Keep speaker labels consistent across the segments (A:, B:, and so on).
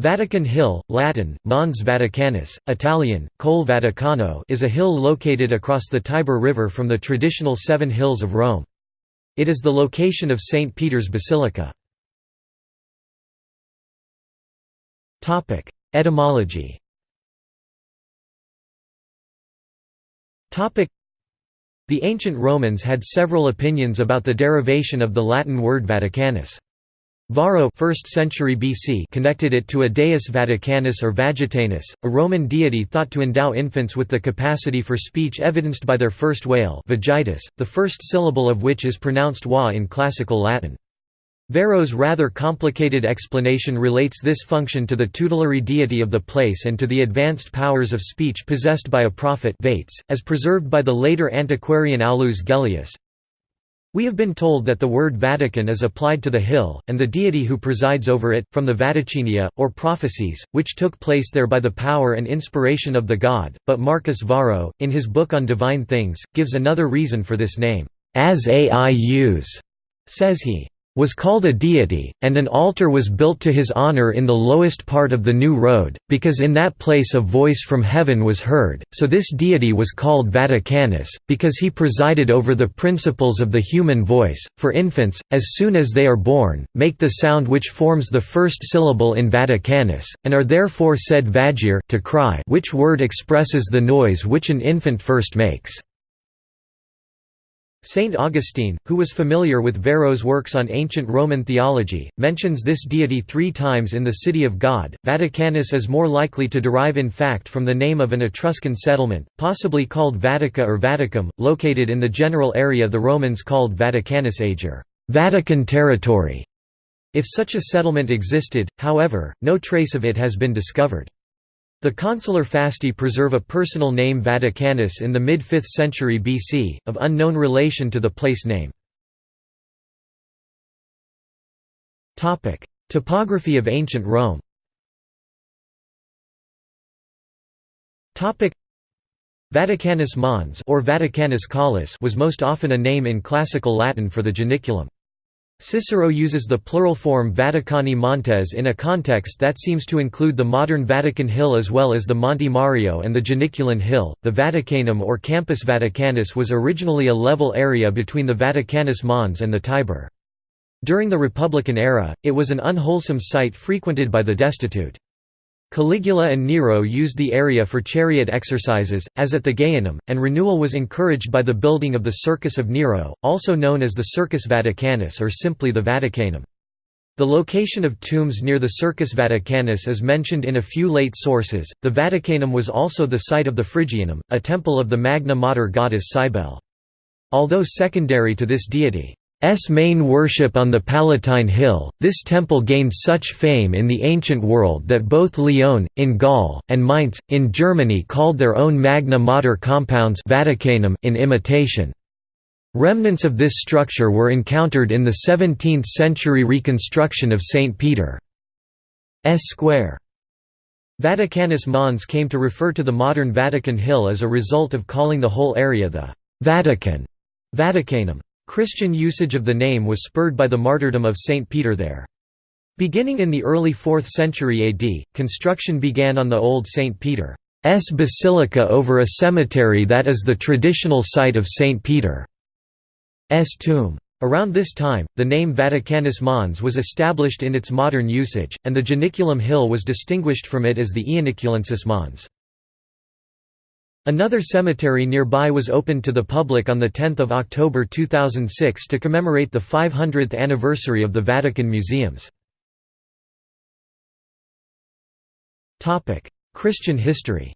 A: Vatican Hill, Latin, Mons Vaticanus, Italian, Col Vaticano is a hill located across the Tiber River from the traditional Seven Hills of Rome. It is the location of St. Peter's Basilica. Etymology The ancient Romans had several opinions about the derivation of the Latin word Vaticanus. Varro 1st century BC connected it to a deus Vaticanus or Vagitanus, a Roman deity thought to endow infants with the capacity for speech evidenced by their first wail vagitus, the first syllable of which is pronounced wa in classical Latin. Varro's rather complicated explanation relates this function to the tutelary deity of the place and to the advanced powers of speech possessed by a prophet Vates, as preserved by the later antiquarian Aulus Gellius, we have been told that the word Vatican is applied to the hill, and the deity who presides over it, from the Vaticinia, or prophecies, which took place there by the power and inspiration of the god, but Marcus Varro, in his book on divine things, gives another reason for this name, as aius, says he was called a deity, and an altar was built to his honor in the lowest part of the new road, because in that place a voice from heaven was heard, so this deity was called Vaticanus, because he presided over the principles of the human voice, for infants, as soon as they are born, make the sound which forms the first syllable in Vaticanus, and are therefore said vagire to cry which word expresses the noise which an infant first makes. Saint Augustine, who was familiar with Varro's works on ancient Roman theology, mentions this deity three times in the City of God. Vaticanus is more likely to derive in fact from the name of an Etruscan settlement, possibly called Vatica or Vaticum, located in the general area the Romans called Vaticanus Ager, Vatican territory. If such a settlement existed, however, no trace of it has been discovered. The consular fasti preserve a personal name Vaticanus in the mid-5th century BC, of unknown relation to the place name. Topography of ancient Rome Vaticanus Mons or Vaticanus Collis was most often a name in classical Latin for the Janiculum. Cicero uses the plural form Vaticani Montes in a context that seems to include the modern Vatican Hill as well as the Monte Mario and the Janiculan Hill. The Vaticanum or Campus Vaticanus was originally a level area between the Vaticanus Mons and the Tiber. During the Republican era, it was an unwholesome site frequented by the destitute. Caligula and Nero used the area for chariot exercises, as at the Gaianum, and renewal was encouraged by the building of the Circus of Nero, also known as the Circus Vaticanus or simply the Vaticanum. The location of tombs near the Circus Vaticanus is mentioned in a few late sources. The Vaticanum was also the site of the Phrygianum, a temple of the Magna Mater goddess Cybele. Although secondary to this deity, S main worship on the Palatine Hill, this temple gained such fame in the ancient world that both Lyon, in Gaul, and Mainz, in Germany called their own Magna Mater compounds Vaticanum in imitation. Remnants of this structure were encountered in the 17th-century reconstruction of St. Peter's Square. Vaticanus Mons came to refer to the modern Vatican Hill as a result of calling the whole area the Vatican Vaticanum. Christian usage of the name was spurred by the martyrdom of Saint Peter there. Beginning in the early 4th century AD, construction began on the old St. Peter's basilica over a cemetery that is the traditional site of St. Peter's tomb. Around this time, the name Vaticanus Mons was established in its modern usage, and the Janiculum Hill was distinguished from it as the Ianiculensis Mons. Another cemetery nearby was opened to the public on 10 October 2006 to commemorate the 500th anniversary of the Vatican Museums. Christian history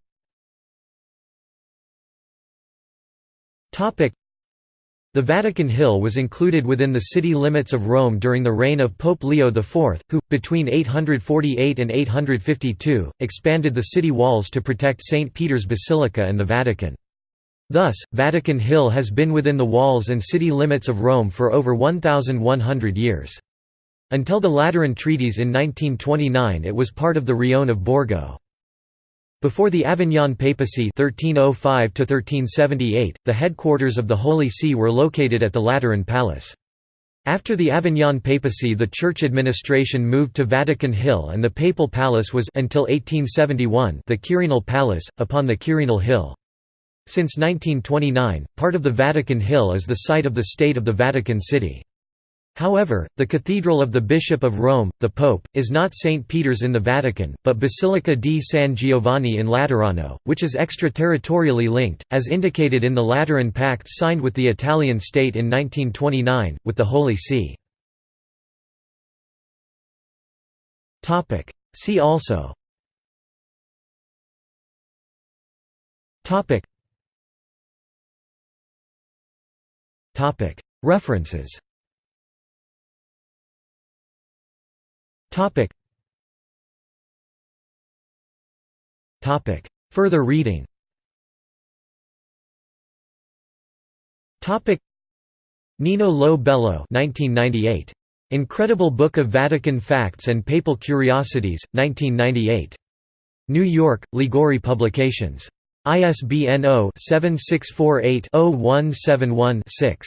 A: the Vatican Hill was included within the city limits of Rome during the reign of Pope Leo IV, who, between 848 and 852, expanded the city walls to protect St. Peter's Basilica and the Vatican. Thus, Vatican Hill has been within the walls and city limits of Rome for over 1,100 years. Until the Lateran Treaties in 1929 it was part of the Rione of Borgo. Before the Avignon Papacy 1305 the headquarters of the Holy See were located at the Lateran Palace. After the Avignon papacy the church administration moved to Vatican Hill and the papal palace was until 1871 the Quirinal Palace, upon the Quirinal Hill. Since 1929, part of the Vatican Hill is the site of the State of the Vatican City. However, the Cathedral of the Bishop of Rome, the Pope, is not St. Peter's in the Vatican, but Basilica di San Giovanni in Laterano, which is extraterritorially linked, as indicated in the Lateran Pacts signed with the Italian state in 1929, with the Holy See. See also References Topic. Topic. Further reading Topic. Nino Lo Bello 1998. Incredible Book of Vatican Facts and Papal Curiosities, 1998. New York, Liguori Publications. ISBN 0-7648-0171-6.